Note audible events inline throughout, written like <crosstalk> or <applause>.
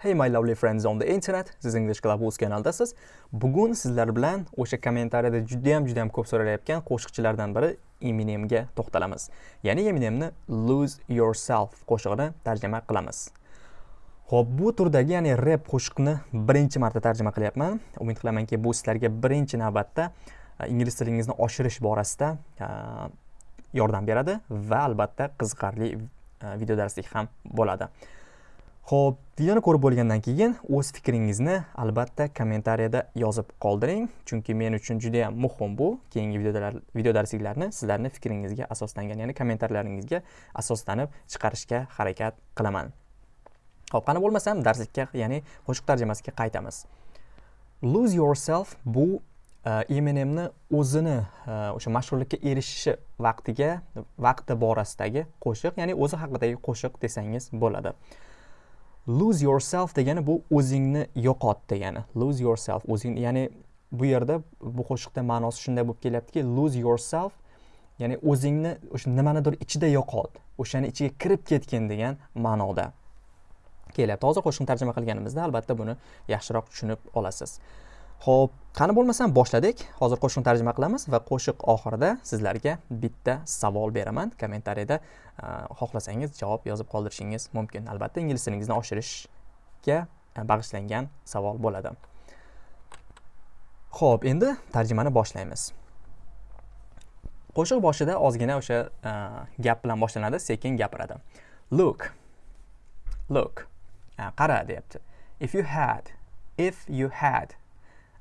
Hey my lovely friends on the internet, siz English Club o'z kanaldasiz. Bugun sizlar bilan o'sha kommentariyada juda ham juda ham ko'p so'ralayotgan qo'shiqchilardan biri Eminemga to'xtalamiz. Ya'ni Eminemni Lose Yourself qo'shig'ini tarjima qilamiz. Xo'p, bu turdagi, ya'ni rap qo'shiqni birinchi marta tarjima qilyapman. Umid qilamanki, bu sizlarga birinchi navbatda e, ingliz tilingizni oshirish borasida e, yordam beradi va albatta qiziqarli e, video darslik ham bo'ladi. Xo'p, videoni ko'rib bo'lgandan keyin o'z fikringizni albatta kommentariyada yozib qoldiring, chunki men uchun juda ham muhim bu. Keyingi videolar video darsliklarni sizlarning fikringizga asoslangan, ya'ni kommentarlaringizga asoslanib chiqarishga harakat qilaman. Xo'p, qani bo'lmasam darslikka, ya'ni qo'shiq tarjimasiga qaytamiz. Lose yourself bu e, Eminemni o'zini e, o'sha mashhurlikka erishishi vaqtiga, vaqti borasidagi qo'shiq, ya'ni o'zi haqidagi qo'shiq desangiz bo'ladi. Lose yourself degani bu o'zingni yo'qot degani lose yourself o'zingni ya'ni bu yerda bu qo'shiqda ma'nosi shunday bo'lib kelyaptiki lose yourself ya'ni o'zingni o'sha nimanidir ichida yo'qot o'shani ichiga kirib ketgin degan ma'noda kelyapti. Hozir qo'shiqni tarjima qilganimizda albatta buni yaxshiroq tushunib olasiz. Xo'p, qani bo'lmasam boshladik. Hozir qo'shiqni tarjima qilamiz va qo'shiq oxirida sizlarga bitta savol beraman. Kommentariyada e, xohlasangiz javob yozib qoldirishingiz mumkin. Albatta, ingliz tilingizni oshirishga e, bag'ishlangan savol bo'ladi. Xo'p, endi tarjimani boshlaymiz. Qo'shiq boshida ozgina o'sha e, gap bilan boshlanadi, sekin gapiradi. Look. Look. Qara deyapti. If you had, if you had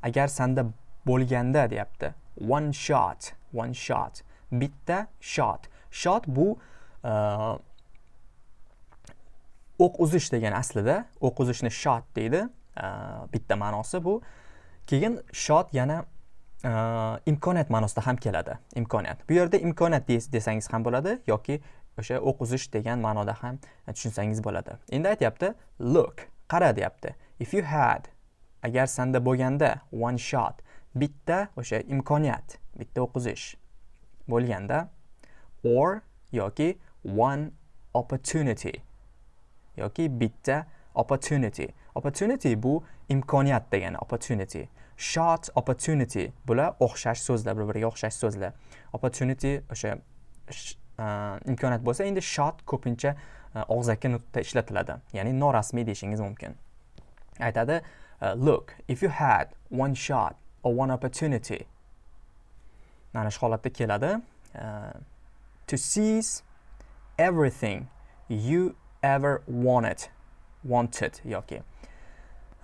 agar sanda bo'lganda deyapti. One shot one shot. Bitta shot. Shot bu e, o'q uzish degani aslida. O'q uzishni shot deydi. E, bitta ma'nosi bu. Keyin shot yana e, imkoniyat ma'nosida ham keladi. Imkoniyat. Bu yerda imkoniyat desangiz ham bo'ladi yoki o'sha o'q uzish degan ma'noda ham tushunsangiz bo'ladi. Endi aytyapti look qara deyapti. If you had agar sanda bo'lganda one shot bitta o'sha imkoniyat bitta o'qizish bo'lganda or yoki one opportunity yoki bitta opportunity. Opportunity bu imkoniyat degani opportunity. Shot opportunity bular o'xshash so'zlar bir biriga o'xshash so'zlar. Opportunity o'sha imkoniyat bo'lsa endi shot ko'pincha og'zaki nutqda ishlatiladi. Ya'ni norasmiy deyishingiz mumkin. Aytadi Uh, look, if you had one shot or one opportunity mana shu holatda keladi. Uh, to seize everything you ever wanted wanted yoki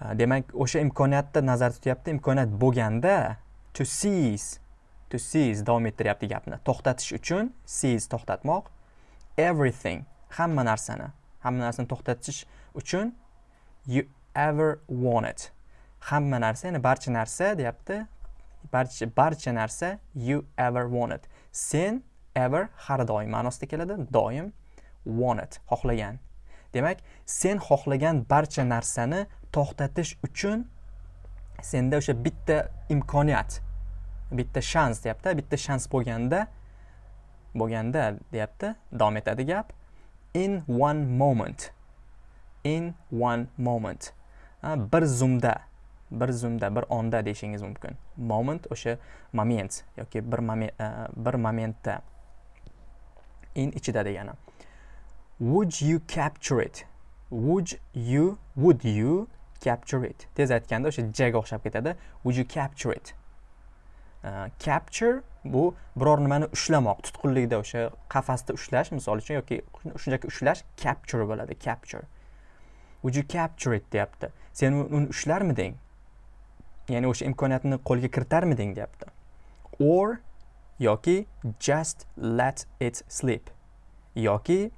uh, demak o'sha imkoniyatni nazarda tutyapti imkoniyat bo'lganda to seize to seize davom ettiryapti gapni. To'xtatish uchun seize to'xtatmoq. Everything hamma narsani hamma narsani to'xtatish uchun you ever wanted. Hamma narsa ya'ni barcha narsa deyapti. Barcha barcha narsa you ever wanted. Sen ever har doim ma'nosida keladi doim wanted xohlagan. Demak sen xohlagan barcha narsani to'xtatish uchun senda o'sha bitta imkoniyat bitta shans deyapti. Bitta shans bo'lganda bo'lganda deyapti davom etadi gap. In one moment. In one moment. Bir zumda bir zumda bir onda deyishingiz mumkin. Moment o'sha moment yoki bir moment e, bir momentda. In ichida degani. Would you capture it? Would you would you capture it? Tez aytganda o'sha jaga o'xshab ketadi. Would you capture it? Uh, capture bu biror nimani ushlamoq tutqunlikda o'sha qafasda ushlash misol uchun yoki shunchaki ushlash capture bo'ladi capture. Would you capture it? deyapti. Sen uni ushlarmiding? Ya'ni o'sha imkoniyatni qo'lga kiritarmiding? deyapti. Or yoki just let it sleep yoki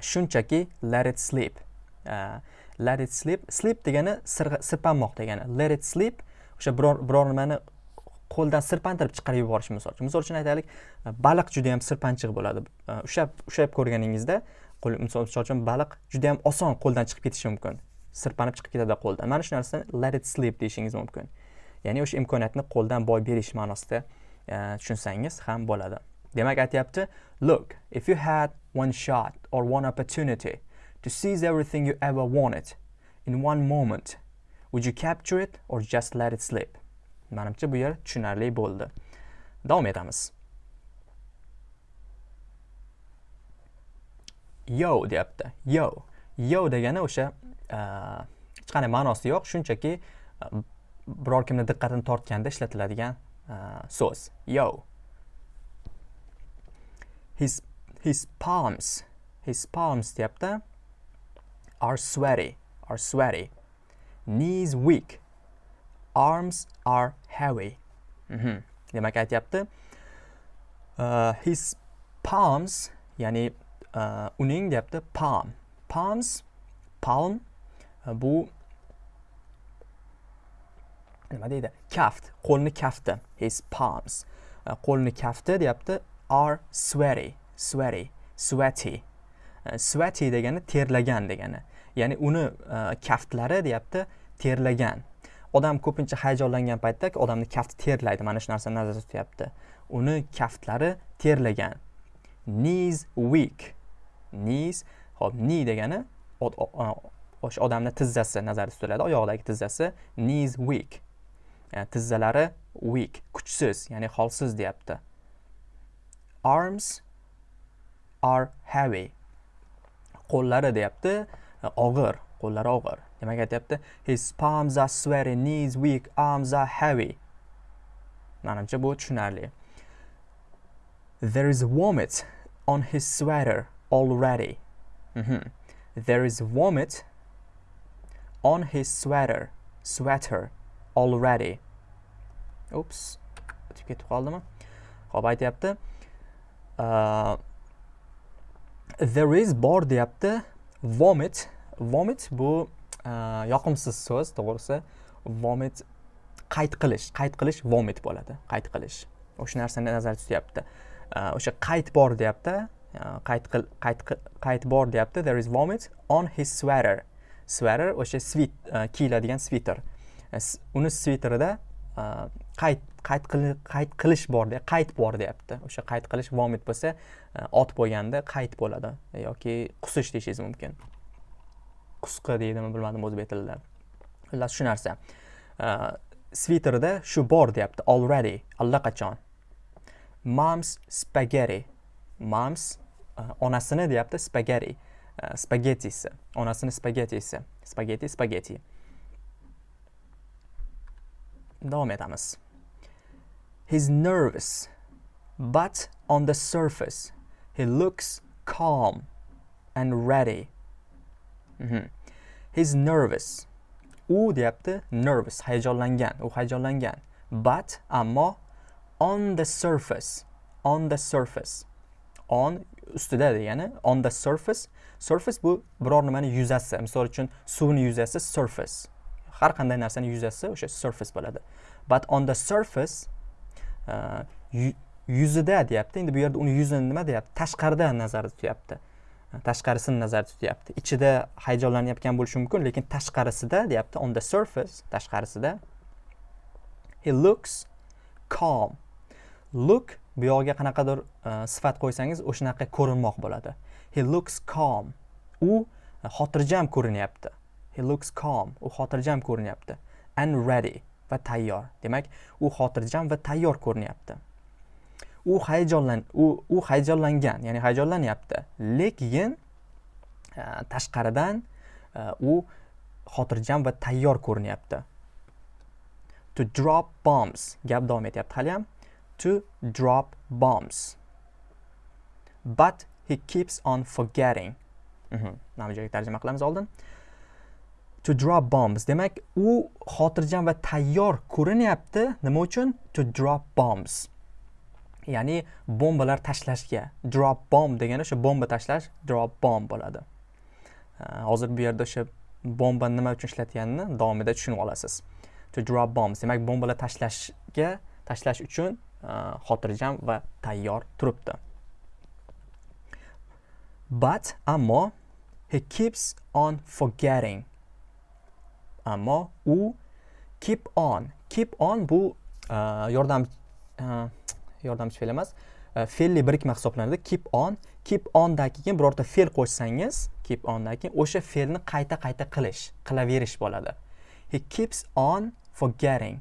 shunchaki let it sleep uh, let it sleep sleep degani sirpanmoq degani. Let it sleep o'sha biror biror nimani qo'ldan sirpantirib chiqarib yuborish misol uchun. Misol uchun aytaylik baliq juda yam sirpanchiq bo'ladi. Ushlab ushlab ko'rganingizda qo'l misol uchun baliq juda yam oson qo'ldan chiqib ketishi mumkin. Sirpanib chiqib ketadi qo'ldan. Mana shu narsani let it slip deyishingiz mumkin. Ya'ni o'sha imkoniyatni qo'ldan boy berish ma'nosida e, tushunsangiz ham bo'ladi. Demak aytyapti look if you had one shot or one opportunity to seize everything you ever wanted in one moment would you capture it or just let it slip manimcha bu yer tushunarli bo'ldi. Davom etamiz. Yo deyapti. Yo. Yo degani o'sha e, hech qanday ma'nosi yo'q shunchaki e, biror kimni diqqatini tortganda ishlatiladigan e, so'z. Yo. His his palms his palms deyapti are sweaty are sweaty. Knees weak arms are heavy. Mm -hmm. demak aytyapti. Uh, his palms ya'ni uh, uning deyapti palm. Palms palm bu nima deydi kaft qo'lni kafti his palms. Qo'lni kafti deyapti are sweaty sweaty sweaty. Sweaty degani terlagan degani ya'ni uni kaftlari deyapti terlagan odam ko'pincha hayajonlangan paytda odamni kafti terlaydi mana shu narsani nazarda tutyapti uni kaftlari terlagan knees weak. Knees hop knee degani o'sha odamni tizzasi nazarda tutiladi. Oyog'idagi tizzasi knees weak yani tizzalari weak kuchsiz ya'ni holsiz deyapti. Arms are heavy. Qo'llari deyapti e, og'ir qo'llari og'ir. Demak aytyapti? His palms are sweaty knees weak arms are heavy. Manimcha bu tushunarli. There is vomit on his sweater. Already. Mm -hmm. there is vomit on his sweater sweater already. Ups o'tib ketib qoldimi ho'p aytyapti uh, there is bor deyapti vomit vomit bu uh, yoqimsiz so'z to'g'risi. Vomit qayd qilish qayd qilish vomit bo'ladi qayd qilish. O'sha narsani nazarda tutyapti. Uh, o'sha qayd bor deyapti qayt qil qayt qayt bor deyapti. There is vomit on his sweater. Sweater o'sha svit uh, kiyiladigan sviter uh, uni sviterida qayt uh, qayt qayt qilish bor de bor deyapti. O'sha qayt qilish vomit bo'lsa ot bo'lganda qayt bo'ladi yoki qusish deyishingiz mumkin. Qusqi deydimi bilmadim o'zbek tilida xullas shu narsa. Sviterida shu bor deyapti already. Allaqachon. Moms spaghetti. Moms onasini deyapti spaghetti. Spagettisi. Onasini spagettisi. Spagetti spagetti davom etamiz he's nervous but on the surface he looks calm and ready. Mm -hmm. he's nervous. U deyapti nervous hayajonlangan u hayajonlangan but ammo on the surface on the surface. On ustida degani on the surface. Surface bu biror nimani yuzasi. Misol uchun suvni yuzasi surface. Har qanday narsani yuzasi o'sha surface bo'ladi. But on the surface uh, yuzida deyapti. Endi bu yerda uni yuzini nima deyapti? Tashqaridan nazarda tutyapti. Uh, tashqarisini nazarda tutyapti. Ichida hayajonlanayotgan bo'lishi mumkin lekin tashqarisida deyapti on the surface tashqarisida he looks calm. Look bu yog'iga qanaqadir e, sifat qo'ysangiz o'shanaqa ko'rinmoq bo'ladi. He looks calm. U e, xotirjam ko'rinyapti. He looks calm. U xotirjam ko'rinyapti. And ready va tayyor. Demak u xotirjam va tayyor ko'rinyapti. U hayajonlan u u hayajonlangan ya'ni hayajonlanyapti. Lekin e, tashqaridan u xotirjam va tayyor ko'rinyapti. To drop bombs. Gap davom etyapti hali ham to drop bombs. But he keeps on forgetting. Mhm. mana bu joyga tarjima qilamiz oldin. To drop bombs. Demak u xotirjam va tayyor ko'rinyapti. Nima uchun? To drop bombs. Ya'ni bombalar tashlashga. Drop bomb degani o'sha bomba tashlash drop bomb bo'ladi. Hozir bu yerda o'sha bomba nima uchun ishlatganini davomida tushunib olasiz. To drop bombs. Demak bombalar tashlashga tashlash uchun E, xotirjam va tayyor turibdi. But ammo he keeps on forgetting. Ammo u keep on keep on bu uh, yordam e, uh, yordamchi fe'l emas fe'lli birikma hisoblanadi. Keep on keep ondan keyin birorta fe'l qo'shsangiz keep ondan keyin o'sha fe'lni qayta qayta qilish qilaverish bo'ladi. He keeps on forgetting.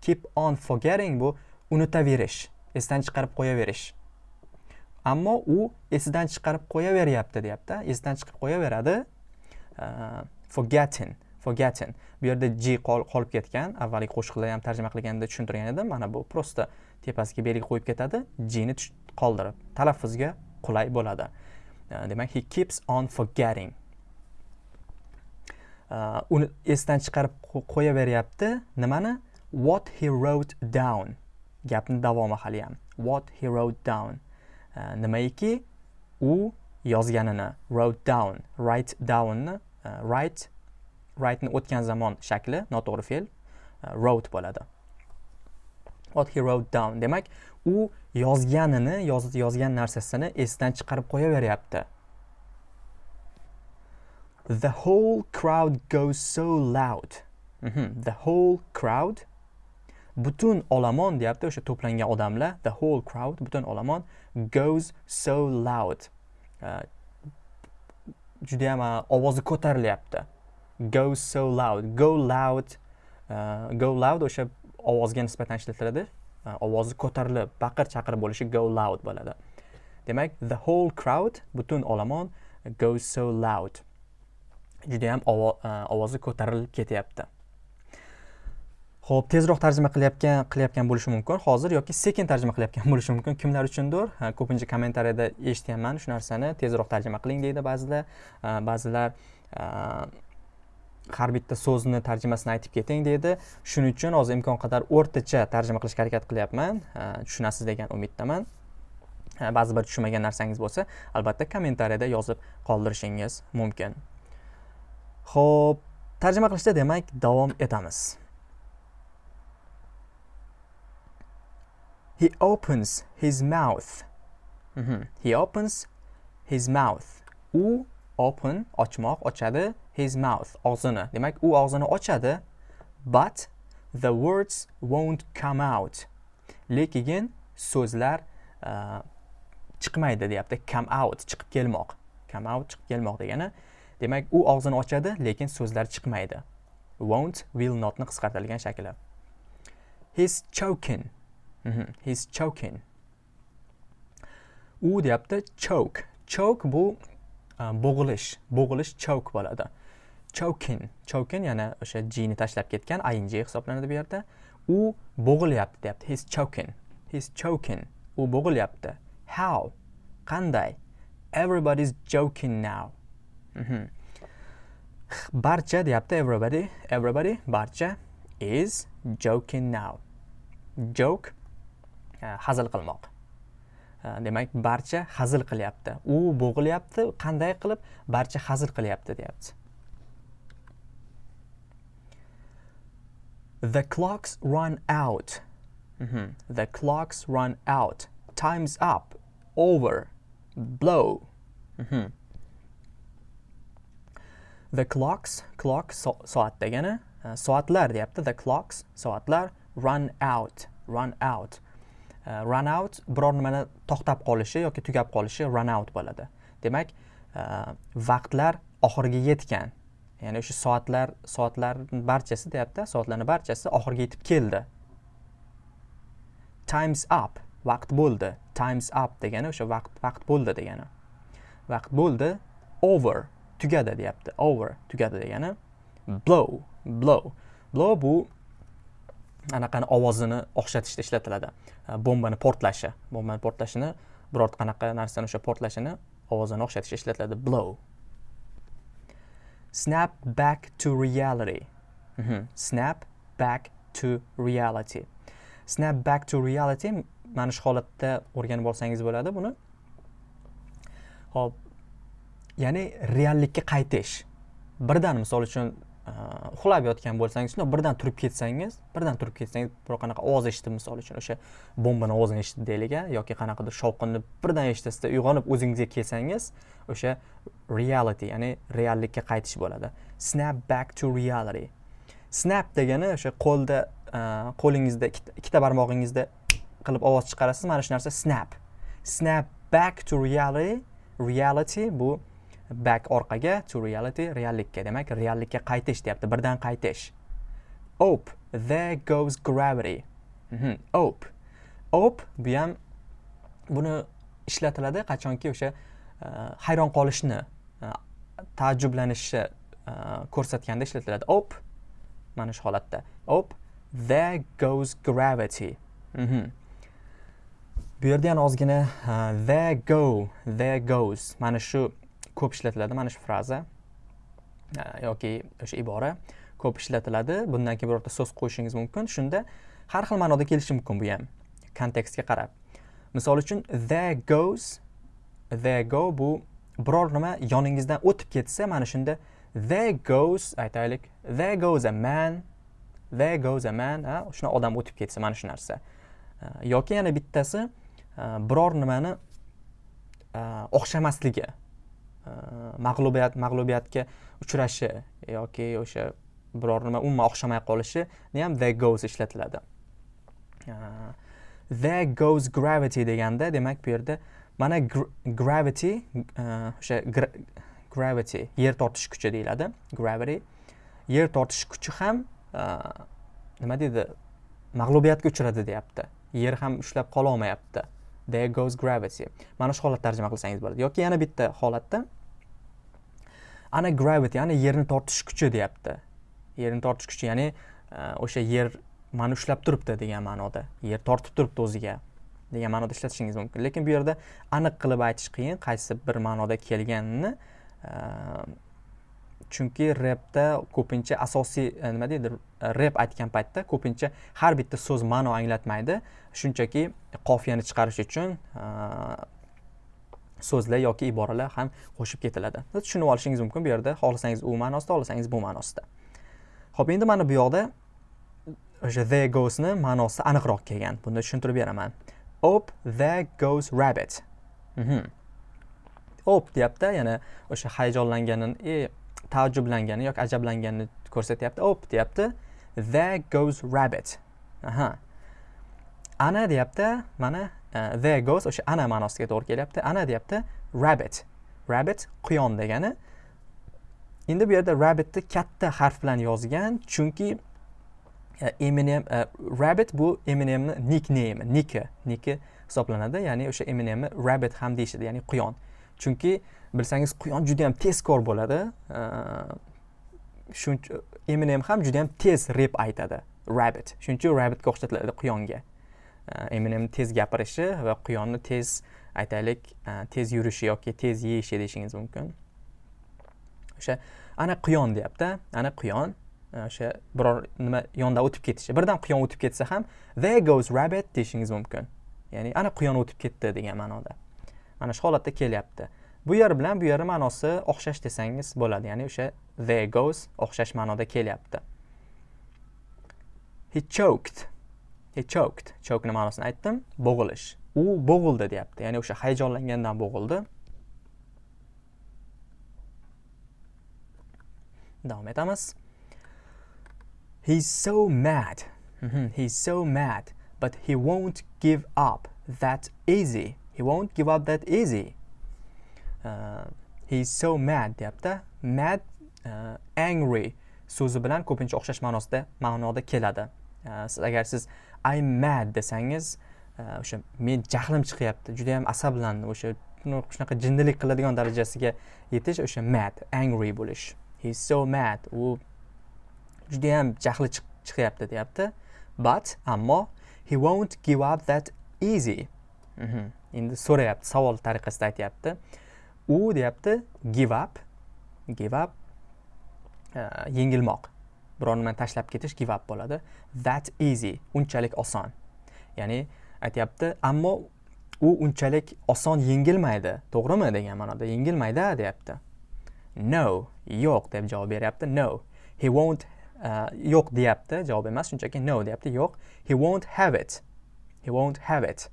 Keep on forgetting bu unutaverish esdan chiqarib qo'yaverish. Ammo u esidan chiqarib qo'yaveryapti deyapti. Esdan chiqib qo'yaveradi uh, forgetting forgetting bu yerda g qolib ketgan avvalgi qo'shiqda ham tarjima qilganda tushuntirgan edim. Mana bu просто tepasiga belgi qo'yib ketadi g ni qoldirib talaffuzga qulay bo'ladi. Uh, demak he keeps on forgetting. Uh, uni esdan chiqarib qo'yaveryapti. Nimani? What he wrote down. Gapni davomi hali ham what he wrote down. Nimaiki? U yozganini wrote down. Write downni e, write write'ni o'tgan zamon shakli noto'g'ri fe'l e, wrote bo'ladi. What he wrote down. Demak u yozganini yozgan narsasini esdan chiqarib qo'yaveryapti. The whole crowd goes so loud. Mm -hmm. the whole crowd butun olomon deyapti o'sha to'plangan odamlar the whole crowd butun olomon goes so loud. Juda judayam uh, ovozi ko'tarilyapti. Go so loud go loud uh, go loud o'sha ovozga nisbatan ishlatiladi. E, ovozi ko'tarilib baqir chaqir bo'lishi go loud bo'ladi. Demak the whole crowd butun olomon goes so loud. Judayam ham ovozi ko'tarilib ketyapti. Ho'p tezroq tarjima qilayotgan qilayotgan bo'lishi mumkin. Hozir yoki sekin tarjima qilayotgan <laughs> bo'lishi mumkin. Kimlar uchundir? Ko'pincha kommentariyada eshitganman shu narsani. Tezroq tarjima qiling deydi ba'zilar. Ba'zilar har bitta so'zni tarjimasini aytib keting deydi. Shuning uchun hozir imkon qadar o'rtacha tarjima qilishga harakat qilyapman. Tushunasiz degan umiddaman. Ba'zi bir tushunmagan narsangiz bo'lsa albatta kommentariyada yozib qoldirishingiz mumkin. Ho'p tarjima qilishda demak davom etamiz. He opens his mouth. Mm -hmm. he opens his mouth. U open ochmoq ochadi his mouth og'zini. Demak u og'zini ochadi but the words won't come out. Lekin so'zlar uh, chiqmaydi deyapti. Come out chiqib kelmoq. Come out chiqib kelmoq degani. Demak u og'zini ochadi lekin so'zlar chiqmaydi. Won't will notni qisqartirilgan shakli. He's choking. Mm-hmm. he's choking. U deyapti choke. Choke bu uh, bo'g'ilish. Bo'g'ilish choke bo'ladi. Choking. Choking yana o'sha g ni tashlab ketgan ing hisoblanadi bu yerda. U bo'g'ilyapti deyapti. He's choking. He's choking. U bo'g'ilyapti. How? Qanday? Everybody's joking now. Mm -hmm. barcha deyapti everybody. Everybody barcha is joking now. Joke E, hazil qilmoq e, demak barcha hazil qilyapti u bo'g'ilyapti qanday qilib barcha hazil qilyapti deyapti The clocks run out. Mm -hmm. The clocks run out. Time's up. Over. Blow. Mm -hmm. The clocks, clock so soat degani, e, soatlar deyapti. The clocks, soatlar run out, run out. Uh, run out biror nimani to'xtab qolishi yoki tugab qolishi run out bo'ladi. Demak, uh, vaqtlar oxiriga yetgan. ya'ni o'sha soatlar soatlarni barchasi deyapti soatlarni barchasi oxiriga yetib keldi. Times up vaqt bo'ldi. Times up degani o'sha vaqt vaqt bo'ldi degani. Vaqt bo'ldi over tugadi deyapti. Over tugadi degani blow blow. Blow bu anaqani ovozini o'xshatishda ishlatiladi. Bombani portlashi bombani portlashini biror qanaqa narsani o'sha portlashini ovozini o'xshatishda ishlatiladi. Blow. Snap back to reality. Mm -hmm. snap back to reality. Snap back to reality mana shu holatda o'rganib olsangiz bo'ladi buni. Ho'p. Ya'ni reallikka qaytish. Birdan misol uchun Э, uxlab yotgan bo'lsangiz shundoq birdan turib ketsangiz birdan turib ketsangiz biror qanaqa ovoz eshitib misol uchun o'sha bombani ovozini eshitdi deylik a yoki qanaqadir shovqinni birdan eshitasizda uyg'onib o'zingizga kelsangiz o'sha reality ya'ni reallikka qaytish bo'ladi. Snap back to reality. Snap degani o'sha qo'lda e, qo'lingizda ikkita barmog'ingizda qilib ovoz chiqarasiz mana shu narsa snap. Snap back to reality reality bu back orqaga to reality reallikka. Demak reallikka qaytish deyapti. Birdan qaytish. Op there goes gravity. Mhm. op. Op bu ham buni ishlatiladi qachonki o'sha uh, hayron qolishni e, uh, taajjublanishni uh, e, ko'rsatganda ishlatiladi. Op mana shu holatda. Op there goes gravity. Mhm. bu yerda yana ozgina there go there goes. Mana shu ko'p ishlatiladi. Mana shu fraza e, yoki o'sha ibora. Ko'p ishlatiladi. Bundan keyin birorta so'z qo'yishingiz mumkin. Shunda har xil ma'noda kelishi mumkin bu ham. Kontekstga qarab. Misol uchun there goes there go bu biror nima yoningizdan o'tib ketsa mana shunda there goes aytaylik. There goes a man. There goes a man ha shuna odam o'tib ketsa mana shu narsa. E, yoki yana bittasi e, biror nimani o'xshamasligi Э, mag'lubiyat mag'lubiyatga uchrashi yoki o'sha biror nima umuman o'xshamay qolishini ham there goes ishlatiladi. Uh, there goes gravity deganda demak bu yerda mana gr gravity uh, o'sha gravity yer tortish kuchi deyiladi. Gravity yer tortish kuchi ham uh, nima deydi mag'lubiyatga uchradi deyapti. Yer ham ushlab qololmayapti. There goes gravity. Mana shu holat tarjima qilsangiz bo'ladi. Yoki yana bitta holatda ana gravity ana yerni tortish kuchi deyapti. Yerni tortish kuchi ya'ni e, o'sha yer mani ushlab turibdi degan ma'noda. Yer tortib turibdi o'ziga degan ma'noda ishlatishingiz mumkin. Lekin bu yerda aniq qilib aytish qiyin qaysi bir ma'noda kelganini e, chunki repda ko'pincha asosiy e, nima deydi rep aytgan paytda ko'pincha har bitta so'z ma'no anglatmaydi. Shunchaki qofiyani chiqarish uchun so'zlar yoki iboralar ham qo'shib ketiladi. Tushunib olishingiz mumkin bu yerda. Xohlasangiz u ma'nosida xohlasangiz bu ma'nosida. Ho'p endi mana bu yoqda o'sha the goesni ma'nosi aniqroq kelgan. Bunda tushuntirib beraman. Op there goes rabbit. Mhm. op deyapti yana o'sha hayajonlanganini e, taajjublangani yoki ajablanganini ko'rsatyapti. Op deyapti there goes rabbit. Aha. Ana deyapti mana Uh, there goes. O'sha ana ma'nosiga to'g'ri kelyapti. Ana deyapti rabbit. Rabbit quyon degani. Endi bu yerda rabbitni katta harf bilan yozgan chunki uh, Eminem uh, rabbit bu Eminemni nickname niki niki hisoblanadi. Ya'ni o'sha Eminemni rabbit ham deyishadi ya'ni quyon. Chunki bilsangiz quyon juda yam tezkor bo'ladi. Shuncha Eminem ham juda yam tez rep aytadi rabbit. Shuning uchun rabbitga o'xshatiladi quyonga. Э, Eminem tez gapirishi va quyonni tez aytaylik e, tez yurishi yoki tez yeyishi deyishingiz mumkin. O'sha ana quyon deyapti ana quyon. E, o'sha biror nima yondan o'tib ketishi birdan quyon o'tib ketsa ham there goes rabbit deyishingiz mumkin. Ya'ni ana quyon o'tib ketdi degan ma'noda. Mana shu holatda kelyapti. Bu yer bilan bu yer ma'nosi o'xshash desangiz bo'ladi. Ya'ni o'sha there goes o'xshash ma'noda kelyapti. He choked. He choked. Nima ma'nosini aytdim. Bo'g'ilish. U bo'g'ildi deyapti. Ya'ni o'sha hayajonlangandan bo'g'ildi. Davom etamiz. He's so mad. Mhm, he's so mad. But he won't give up. That easy. He won't give up that easy. Uh, he's so mad deyapti. Mad uh, angry so'zi bilan ko'pincha o'xshash ma'nosida ma'noda keladi. Uh, siz agar siz I'm mad desangiz e, o'sha men jahlim chiqyapti juda yam asablandim o'sha shunaqa jinnilik qiladigan darajasiga yetish o'sha mad angry bo'lish. He's so mad. U juda ham jahli chiqyapti deyapti. But ammo he won't give up that easy. Mhm. endi so'rayapti savol tariqasida aytyapti. U deyapti give up give up e, yengilmoq. Biror nimani tashlab ketish give up bo'ladi. That easy. Unchalik oson. Ya'ni aytyapti ammo u unchalik oson yengilmaydi. To'g'rimi degan ma'noda yengilmaydi deyapti. No yo'q deb javob beryapti. No he won't uh, yo'q deyapti. Javob emas shunchaki no deyapti. Yo'q he won't have it. He won't have it.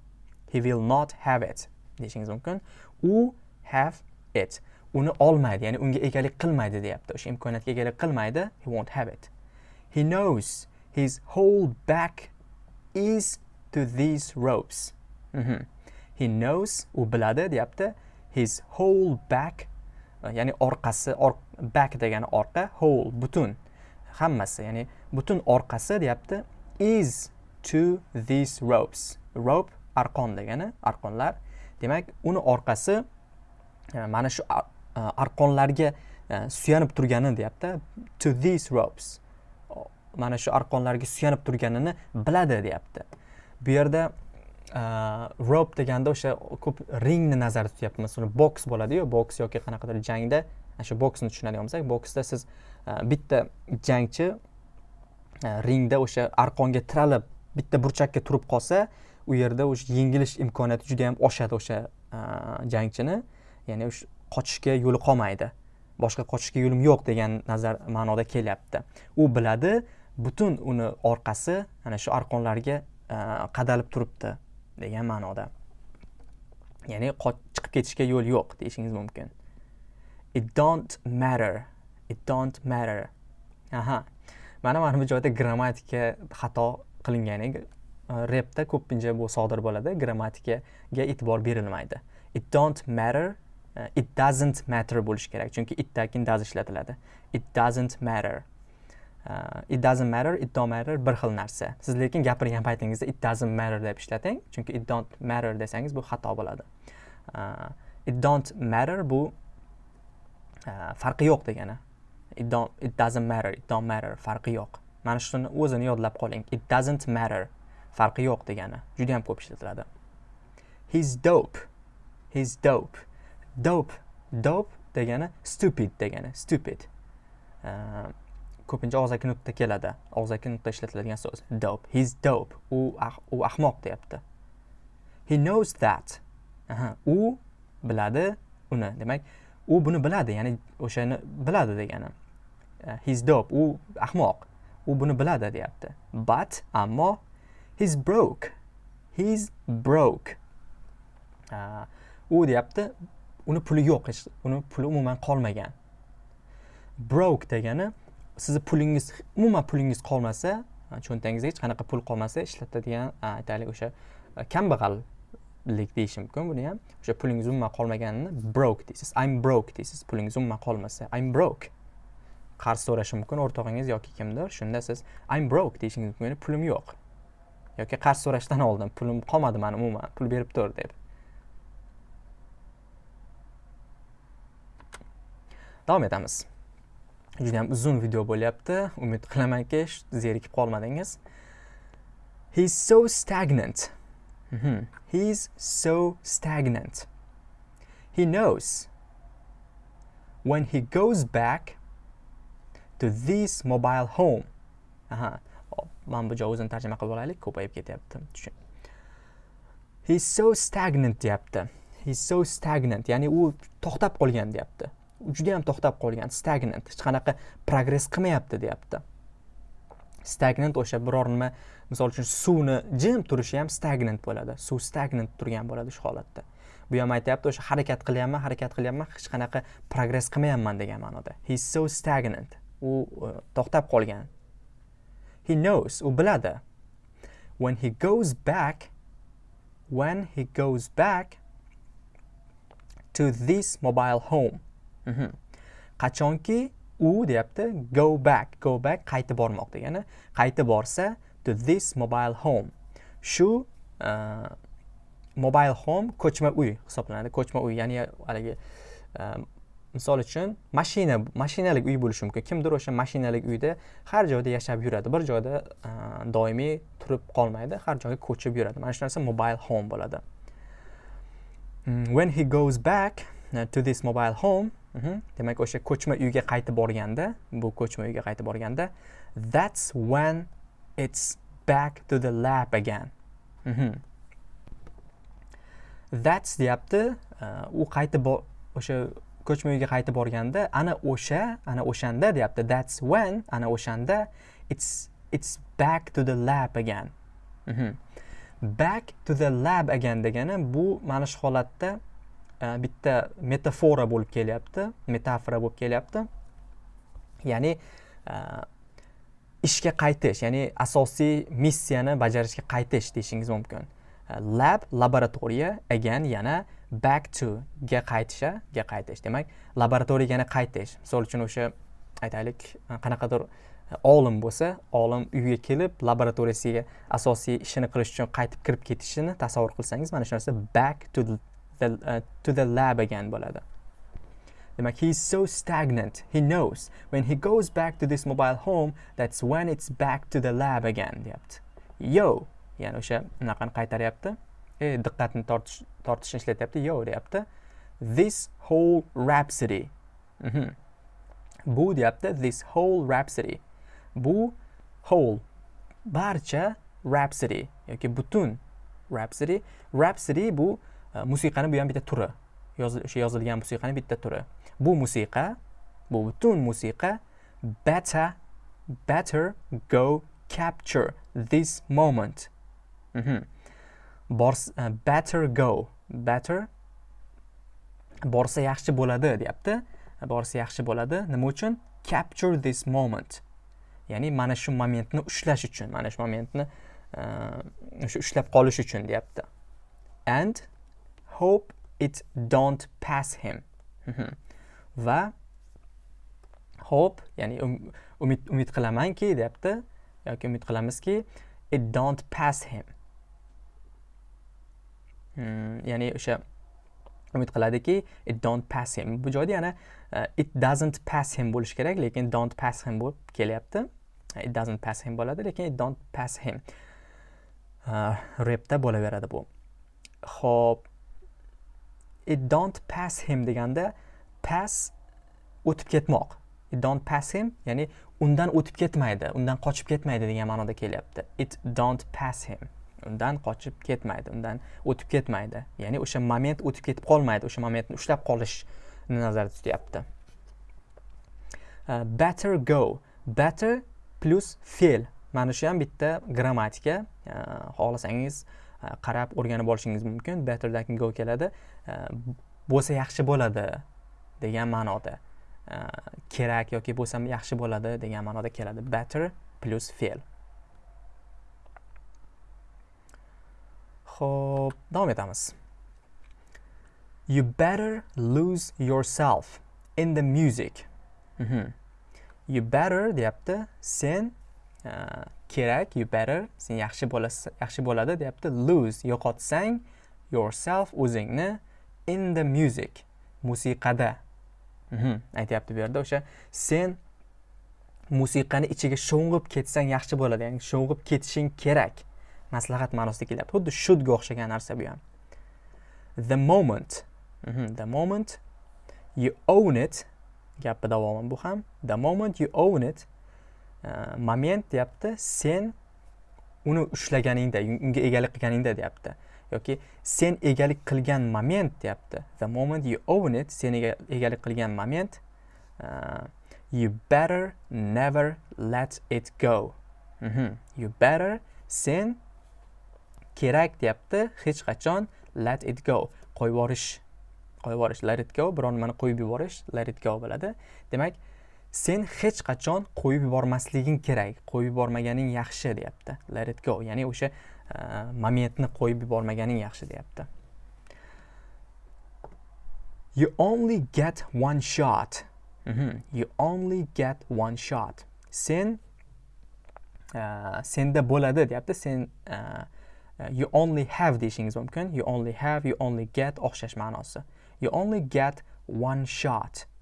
He will not have it. Deyishingiz mumkin. U have it. Uni olmaydi ya'ni unga egalik qilmaydi deyapti. O'sha imkoniyatga egalik qilmaydi. He won't have it. He knows his whole back is to these ropes. Mhm. he he knows u biladi deyapti his whole back e, ya'ni orqasi or, back degani orqa whole butun. Hammasi ya'ni butun orqasi deyapti is to these ropes. Rope arqon degani arqonlar. Demak uni orqasi e, mana shu e, arqonlarga suyanib turgani deyapti to these ropes. Mana shu arqonlarga suyanib turganini biladi deyapti. Bu yerda e, rope deganda o'sha ko'p ringni nazarda tutyapmiz uni boks bo'ladiyu boks yoki qanaqadir jangda shu boksni tushunadigan bo'lsak boksda siz e, bitta jangchi e, ringda o'sha arqonga tiralib bitta burchakka turib qolsa u yerda o'sha yengilish imkoniyati juda yam oshadi o'sha jangchini. Ya'ni o'sha qochishga yo'li qolmaydi. Boshqa qochishga yo'lim yo'q degan nazar ma'noda kelyapti. U biladi butun uni orqasi ana shu arqonlarga e, qadalib turibdi degan ma'noda. Ya'ni chiqib ketishga yo'l yo'q deyishingiz mumkin. It don't matter. It don't matter. Aha. Mana mana bu joyda grammatika xato qilingan e, repda ko'pincha bu sodir bo'ladi. Grammatikaga e'tibor berilmaydi. It don't matter e, it doesn't matter bo'lishi kerak. Chunki it keyin does ishlatiladi. It doesn't matter. It doesn't matter it don't matter bir xil narsa. Siz lekin gapirgan paytingizda it doesn't matter deb ishlating chunki it don't matter desangiz bu xato bo'ladi. Uh, it don't matter bu uh, farqi yo'q degani. It don't it doesn't matter it don't matter farqi yo'q. Mana shuni o'zini yodlab qoling. It doesn't matter farqi yo'q degani. Juda yam ko'p ishlatiladi. He's dope he's dope. Dope dope degani stupid degani stupid. Uh, ko'pincha og'zaki nutqda keladi. Og'zaki nutqda ishlatiladigan so'z. Dope. He's dope. U ah, u ahmoq deyapti. He knows that. Aha. U biladi uni. Demak u buni biladi ya'ni o'shani biladi degani. Uh, he's dope. U ahmoq. U buni biladi deyapti. But ammo he's broke. He's broke. Uh, u deyapti uni puli yo'q uni puli umuman qolmagan. Broke degani sizni pulingiz umuman pulingiz qolmasa cho'ntagingizda hech qanaqa pul qolmasa ishlatadigan aytaylik o'sha e, kambag'allik deyish mumkin buni ham o'sha pulingiz umuman qolmaganini broke deysiz. I'm broke deysiz. Pulingiz umuman qolmasa. I'm broke. Qarz so'rashi mumkin o'rtog'ingiz yoki kimdir. Shunda siz i'm broke deyishingiz mumkin pulim yo'q. Yoki qarz so'rashdan oldin pulim qolmadi mani umuman pul berib tur deb davom etamiz. Juda ham uzun video bo'lyapti. Umid qilamanki zerikib qolmadingiz. He's so stagnant. Mm -hmm. he's so stagnant. He knows when he goes back to this mobile home. Aha. Mana bu joy o'zini tarjima qilib olaylik ko'payib ketyapti. He's so stagnant deyapti. He's so stagnant. Ya'ni u to'xtab qolgan deyapti. Juda ham to'xtab qolgan. Stagnant. Hech qanaqa progress qilmayapti deyapti. Stagnant o'sha biror nima misol uchun suvni jim turishi ham stagnant bo'ladi. Suv stagnant turgan bo'ladi shu holatda. Bu ham aytyapti o'sha harakat qilyapman harakat qilyapman hech qanaqa progress qilmayapman degan ma'noda. He's so stagnant. U e, to'xtab qolgan. He knows u biladi. When he goes back when he goes back to this mobile home qachonki u deyapti go back go back qaytib bormoq degani qaytib borsa to this mobile home. Shu uh, mobile home ko'chma uy hisoblanadi. Ko'chma uy ya'ni haligi e, misol uchun mashina mashinalik uy bo'lishi mumkin. Kimdir o'sha mashinalik uyda har joyda yashab yuradi. Bir joyda e, doimiy turib qolmaydi har joyga ko'chib yuradi. Mana shu narsa mobile home bo'ladi. Mm, when he goes back to this mobile home demak o'sha ko'chma uyga qaytib borganda bu ko'chma uyga qaytib borganda that's when it's back to the lab again. Mhm. that's deyapti. Uh, u qaytib o'sha ko'chma uyga qaytib borganda ana o'sha ana o'shanda deyapti. That's when ana o'shanda it's it's back to the lab again. Mhm. back to the lab again degani bu mana shu holatda Э, bitta metafora bo'lib kelyapti metafora bo'lib kelyapti. Ya'ni e, ishga qaytish ya'ni asosiy missiyani bajarishga qaytish deyishingiz mumkin. E, lab laboratoriya again yana back to ga qaytisha ga qaytish. Demak laboratoriyaga yana qaytish. Misol uchun o'sha aytaylik e, qanaqadir olim bo'lsa olim uyga kelib laboratoriyasiga asosiy ishini qilish uchun qaytib kirib ketishini tasavvur qilsangiz mana shu narsa back to the, uh, to the lab again bo'ladi demak he is so stagnant he knows. When he goes back to this mobile home that's when it's back to the lab again deyapti. Yo ya'ni o'sha unaqani qaytaryapti. E diqqatni tortish tortishni ishlatyapti. Yo deyapti. This whole rhapsody. Mm -hmm. bu deyapti this whole rhapsody. Bu whole barcha rhapsody yoki butun rhapsody. Rhapsody bu musiqani bu ham bitta turi o'sha yozilgan musiqani bitta turi bu musiqa bu butun musiqa better better go capture this moment mm -hmm. Bors, uh, better go better borsa yaxshi bo'ladi deyapti borsa yaxshi bo'ladi nima uchun capture this moment ya'ni mana shu momentni ushlash uchun mana shu momentni o'sha ushlab qolish uchun deyapti and hope it don't pass him. Mhm. Va hope ya'ni um, umid umid qilamanki deyapti yoki umid qilamizki it don't pass him. Hmm, ya'ni o'sha umid qiladiki it don't pass him. Bu joyda yana uh, it doesn't pass him bo'lishi kerak lekin don't pass him bo'lib kelyapti. It doesn't pass him bo'ladi lekin it don't pass him. Uh, repda bo'laveradi bu. Ho'p it don't pass him deganda pass o'tib ketmoq. It don't pass him ya'ni undan o'tib ketmaydi undan qochib ketmaydi degan ma'noda kelyapti. It don't pass him. Undan qochib ketmaydi undan o'tib ketmaydi. Ya'ni o'sha moment o'tib ketib qolmaydi o'sha momentni ushlab qolishni nazarda tutyapti. Uh, better go. Better plus fe'l mana shu ham bitta grammatika. Uh, xohlasangiz qarab o'rganib olishingiz mumkin. Better than go keladi. Bo'lsa yaxshi bo'ladi degan ma'noda. Kerak yoki bo'lsa yaxshi bo'ladi degan ma'noda keladi. Better plus fe'l ho'p davom etamiz. You better lose yourself in the music. Mm -hmm. you better deyapti sen uh, kerak you better sen yaxshi bo'lasiz yaxshi bo'ladi deyapti. Lose yo'qotsang yourself o'zingni in the music musiqada. Mhm, aytyapti bu yerda o'sha. Sen musiqani ichiga sho'ng'ib ketsang yaxshi bo'ladi ya'ni sho'ng'ib ketishing kerak. Maslahat ma'nosida kelyapti. Xuddi shudga o'xshagan narsa bu ham. The moment. Mm -hmm. the moment you own it. Gapi davomi bu ham. The moment you own it moment deyapti sen uni ushlaganingda unga egalik qilganingda deyapti yoki sen egalik qilgan moment deyapti the moment you own it sen egalik qilgan moment uh, you better never let it go. Mm -hmm. you better sen kerak deyapti hech qachon let it go. Qo'yib yuborish qo'yib yuborish let it go. Biron nimani qo'yib yuborish let it go bo'ladi demak sen hech qachon qo'yib yubormasliging kerak. Qo'yib yubormaganing yaxshi deyapti. Let it go. Ya'ni o'sha uh, momentni qo'yib yubormaganing yaxshi deyapti. You only get one shot. Mm -hmm. you only get one shot. Sen uh, senda bo'ladi deyapti. Sen uh, you only have deyishingiz mumkin. You only have you only get o'xshash ma'nosi. You only get one shot.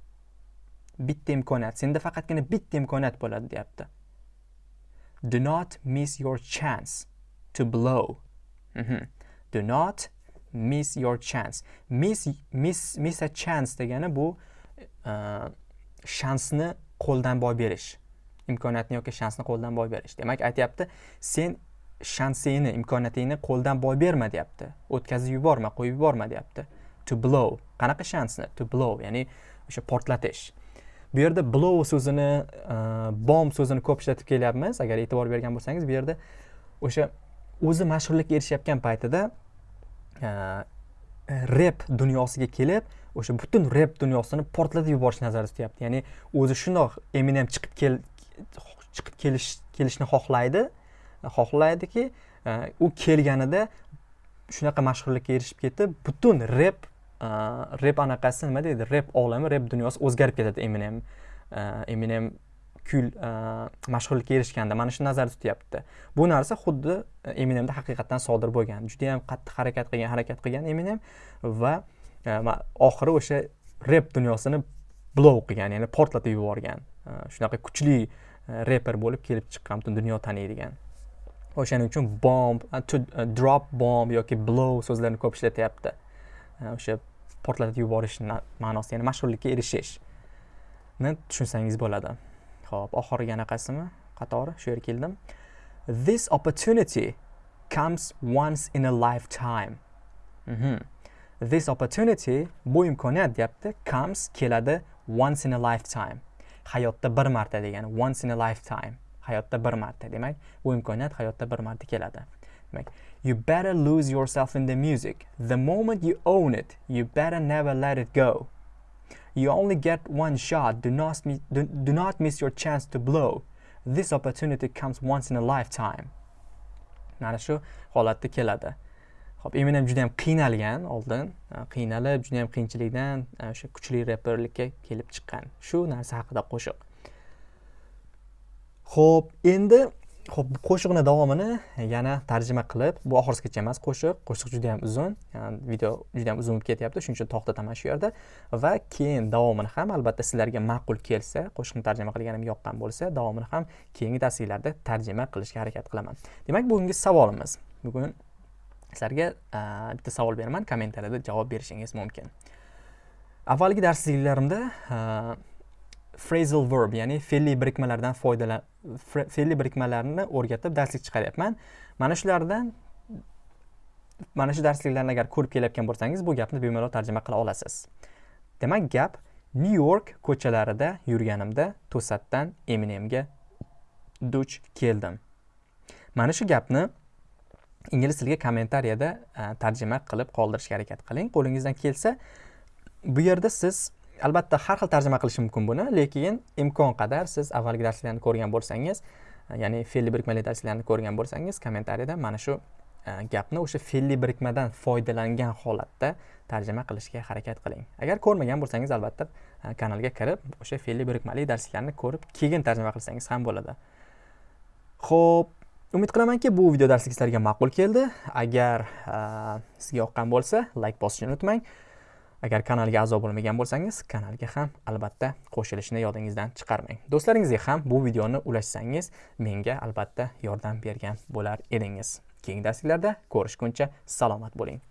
Bitta imkoniyat senda faqatgina bitta imkoniyat bo'ladi deyapti. Do not miss your chance to blow. Mm -hmm. do not miss your chance. Miss miss miss a chance degani bu uh, shansni qo'ldan boy berish. Imkoniyatni yoki shansni qo'ldan boy berish. Demak aytyapti sen shansingni imkoniyatingni qo'ldan boy berma deyapti. O'tkazib yuborma qo'yib yuborma deyapti. To blow. Qanaqa shansni? To blow ya'ni o'sha portlatish. Bu yerda blow so'zini uh, bomb so'zini ko'p ishlatib kelyapmiz. Agar e'tibor bergan bo'lsangiz bu yerda o'sha o'zi mashhurlikka erishayotgan paytida e, rep dunyosiga kelib o'sha butun rep dunyosini portlatib yuborishni nazarda tutyapti. Ya'ni o'zi shundoq eminem chiqib kel chiqib kelish kelishni xohlaydi xohlaydiki e, u kelganida shunaqa mashhurlikka erishib ketib butun rep rep anaqasi nima deydi rep olami rep dunyosi o'zgarib ketadi eminem. Eminem kul mashhurlikka erishganda mana shu nazarda tutyapti bu narsa xuddi eminemda haqiqatdan sodir bo'lgan judayam qattiq harakat qilgan harakat qilgan eminem va oxiri o'sha rep dunyosini blow qilgan ya'ni portlatib yuborgan shunaqa kuchli reper bo'lib kelib chiqqan butun dunyo taniydigan o'shaning uchun bomb to drop bomb yoki blow so'zlarini ko'p ishlatyapti o'sha portlatib yuborish ma'nosi ya'ni mashhurlikka erishishni tushunsangiz bo'ladi. Ho'p oxirgi anaqasimi qatori shu yerga keldim. This opportunity comes once in a lifetime. Mm -hmm. this opportunity bu imkoniyat deyapti comes keladi once in a lifetime. Hayotda bir marta degani once in a lifetime. Hayotda bir marta demak bu imkoniyat hayotda bir marta keladi. Demak you better lose yourself in the music the moment you own it you better never let it go You only get one shot. Do not, do, do not miss your chance to blow. This opportunity comes once in a lifetime. Mana shu holatda keladi. Xo'p, Eminem juda ham qiynalgan oldin, qiynalib, juda ham qiyinchilikdan o'sha kuchli reperlikka kelib chiqqan. Shu narsa haqida qo'shiq. Xo'p, endi Xo'p, qo'shiqni davomini yana tarjima qilib, bu oxirigacha emas qo'shiq, qo'shiq juda ham uzun, yani video juda ham uzun bo'lib ketyapti, shuning uchun to'xtataman shu yerda va keyin davomini ham albatta sizlarga ma'qul kelsa, qo'shiqni tarjima qilganim yoqqan bo'lsa, davomini ham keyingi darsliklarda tarjima qilishga harakat qilaman. Demak, bugungi savolimiz. Bugun sizlarga bitta savol beraman, kommentariyada javob berishingiz mumkin. Avvalgi darsliklarimda phrasal verb ya'ni fe'lli birikmalardan foydalan fe'lli birikmalarni o'rgatib darslik chiqaryapman. Mana shulardan mana shu darsliklarni agar ko'rib kelayotgan bo'lsangiz bu gapni bemalol tarjima qila olasiz. Demak gap nyu york ko'chalarida yurganimda to'satdan eminemga duch keldim. Mana shu gapni ingliz tiliga kommentariyada tarjima qilib qoldirishga harakat qiling. Qo'lingizdan kelsa bu yerda siz albatta har xil tarjima qilish mumkin buni lekin imkon qadar siz avvalgi darslarni ko'rgan bo'lsangiz e, ya'ni fe'lli birikmali darslarni ko'rgan bo'lsangiz kommentariyada mana shu e, gapni o'sha fe'lli birikmadan foydalangan holatda tarjima qilishga harakat qiling. Agar ko'rmagan bo'lsangiz albatta e, kanalga kirib o'sha fe'lli birikmali darslarni ko'rib keyin tarjima qilsangiz ham bo'ladi. Ho'p umid qilamanki bu video darslik sizlarga ma'qul keldi. Agar sizga yoqqan bo'lsa layk bosishni unutmang. Agar kanalga a'zo bo'lmagan bo'lsangiz kanalga ham albatta qo'shilishni yodingizdan chiqarmang. Do'stlaringizga ham bu videoni ulashsangiz menga albatta yordam bergan bo'lar edingiz. Keyingi darsliklarda ko'rishguncha salomat bo'ling.